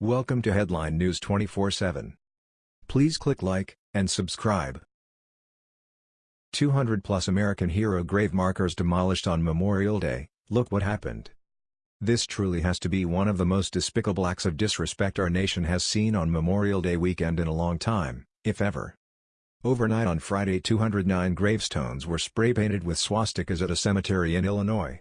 Welcome to Headline News 24/7. Please click like and subscribe. 200 plus American hero grave markers demolished on Memorial Day. Look what happened. This truly has to be one of the most despicable acts of disrespect our nation has seen on Memorial Day weekend in a long time, if ever. Overnight on Friday 209 gravestones were spray-painted with swastikas at a cemetery in Illinois.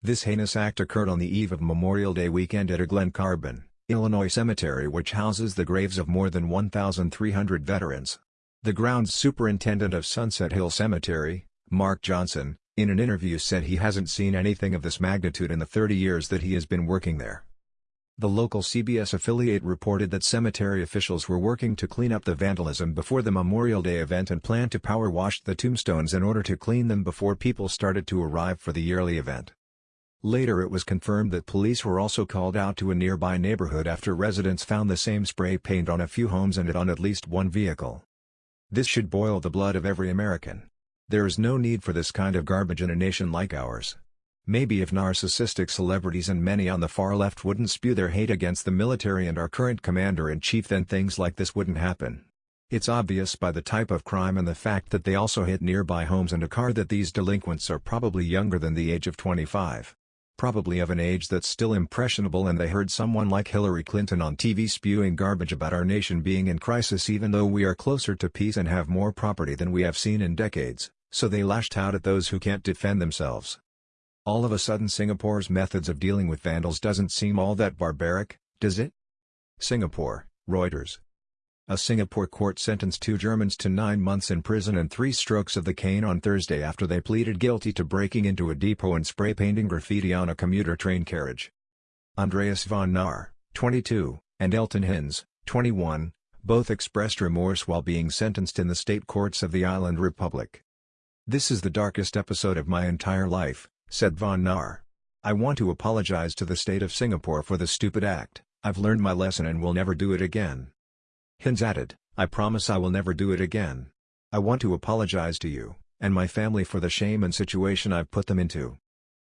This heinous act occurred on the eve of Memorial Day weekend at a Glen Carbon, Illinois cemetery which houses the graves of more than 1,300 veterans. The grounds superintendent of Sunset Hill Cemetery, Mark Johnson, in an interview said he hasn't seen anything of this magnitude in the 30 years that he has been working there. The local CBS affiliate reported that cemetery officials were working to clean up the vandalism before the Memorial Day event and planned to power wash the tombstones in order to clean them before people started to arrive for the yearly event. Later it was confirmed that police were also called out to a nearby neighborhood after residents found the same spray paint on a few homes and it on at least one vehicle. This should boil the blood of every American. There is no need for this kind of garbage in a nation like ours. Maybe if narcissistic celebrities and many on the far left wouldn't spew their hate against the military and our current commander-in-chief then things like this wouldn't happen. It's obvious by the type of crime and the fact that they also hit nearby homes and a car that these delinquents are probably younger than the age of 25 probably of an age that's still impressionable and they heard someone like Hillary Clinton on TV spewing garbage about our nation being in crisis even though we are closer to peace and have more property than we have seen in decades, so they lashed out at those who can't defend themselves. All of a sudden Singapore's methods of dealing with vandals doesn't seem all that barbaric, does it? Singapore, Reuters. A Singapore court sentenced two Germans to nine months in prison and three strokes of the cane on Thursday after they pleaded guilty to breaking into a depot and spray painting graffiti on a commuter train carriage. Andreas von Knorre, 22, and Elton Hinz, 21, both expressed remorse while being sentenced in the state courts of the island republic. This is the darkest episode of my entire life, said von Knorre. I want to apologize to the state of Singapore for the stupid act, I've learned my lesson and will never do it again. Hinz added, I promise I will never do it again. I want to apologize to you, and my family for the shame and situation I've put them into.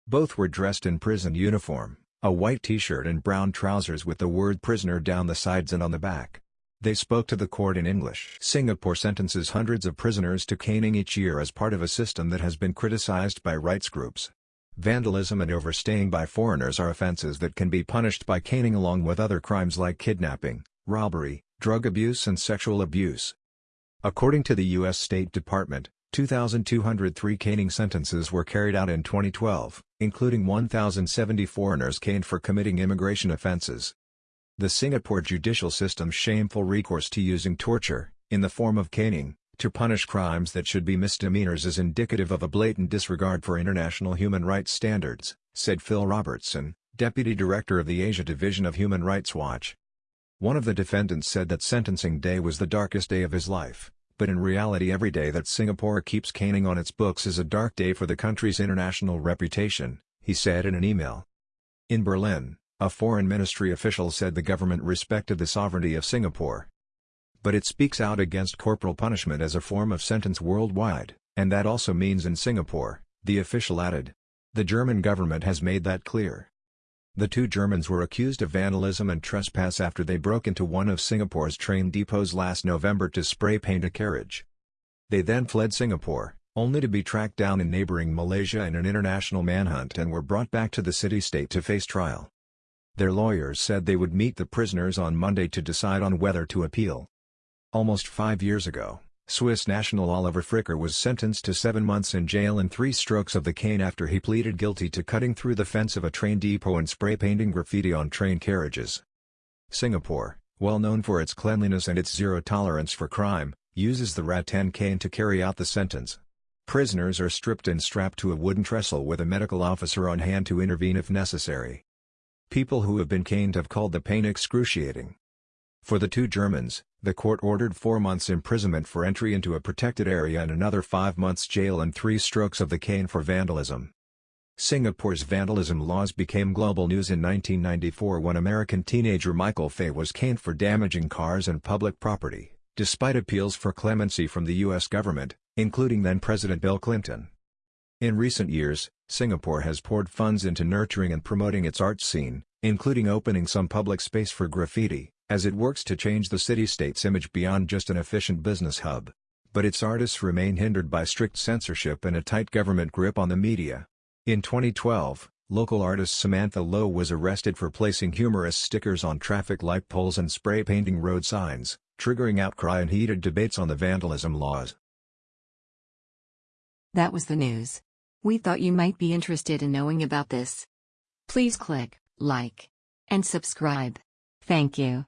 Both were dressed in prison uniform, a white t-shirt and brown trousers with the word prisoner down the sides and on the back. They spoke to the court in English. Singapore sentences hundreds of prisoners to caning each year as part of a system that has been criticized by rights groups. Vandalism and overstaying by foreigners are offenses that can be punished by caning along with other crimes like kidnapping, robbery, drug abuse and sexual abuse. According to the U.S. State Department, 2,203 caning sentences were carried out in 2012, including 1,070 foreigners caned for committing immigration offenses. The Singapore judicial system's shameful recourse to using torture, in the form of caning, to punish crimes that should be misdemeanors is indicative of a blatant disregard for international human rights standards, said Phil Robertson, Deputy Director of the Asia Division of Human Rights Watch. One of the defendants said that sentencing day was the darkest day of his life, but in reality every day that Singapore keeps caning on its books is a dark day for the country's international reputation, he said in an email. In Berlin, a foreign ministry official said the government respected the sovereignty of Singapore. But it speaks out against corporal punishment as a form of sentence worldwide, and that also means in Singapore, the official added. The German government has made that clear. The two Germans were accused of vandalism and trespass after they broke into one of Singapore's train depots last November to spray paint a carriage. They then fled Singapore, only to be tracked down in neighboring Malaysia in an international manhunt and were brought back to the city-state to face trial. Their lawyers said they would meet the prisoners on Monday to decide on whether to appeal. Almost five years ago, Swiss national Oliver Fricker was sentenced to seven months in jail and three strokes of the cane after he pleaded guilty to cutting through the fence of a train depot and spray painting graffiti on train carriages. Singapore, well known for its cleanliness and its zero tolerance for crime, uses the rattan cane to carry out the sentence. Prisoners are stripped and strapped to a wooden trestle with a medical officer on hand to intervene if necessary. People who have been caned have called the pain excruciating. For the two Germans, the court ordered four months imprisonment for entry into a protected area and another five months jail and three strokes of the cane for vandalism. Singapore's vandalism laws became global news in 1994 when American teenager Michael Fay was caned for damaging cars and public property, despite appeals for clemency from the U.S. government, including then-President Bill Clinton. In recent years, Singapore has poured funds into nurturing and promoting its art scene, including opening some public space for graffiti, as it works to change the city-state's image beyond just an efficient business hub. But its artists remain hindered by strict censorship and a tight government grip on the media. In 2012, local artist Samantha Lo was arrested for placing humorous stickers on traffic light poles and spray painting road signs, triggering outcry and heated debates on the vandalism laws. That was the news. We thought you might be interested in knowing about this. Please click like and subscribe. Thank you.